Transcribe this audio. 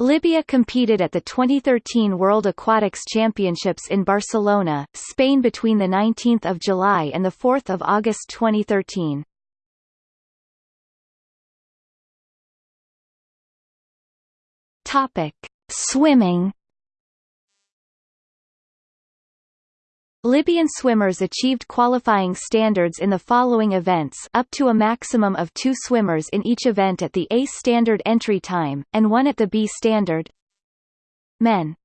Libya competed at the 2013 World Aquatics Championships in Barcelona, Spain between 19 July and 4 August 2013. Topic. Swimming Libyan swimmers achieved qualifying standards in the following events up to a maximum of two swimmers in each event at the A standard entry time, and one at the B standard. Men